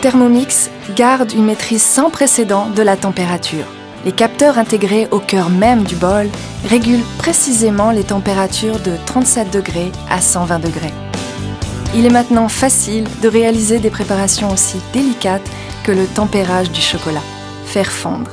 Thermomix garde une maîtrise sans précédent de la température. Les capteurs intégrés au cœur même du bol régulent précisément les températures de 37 degrés à 120 degrés. Il est maintenant facile de réaliser des préparations aussi délicates que le tempérage du chocolat. Faire fondre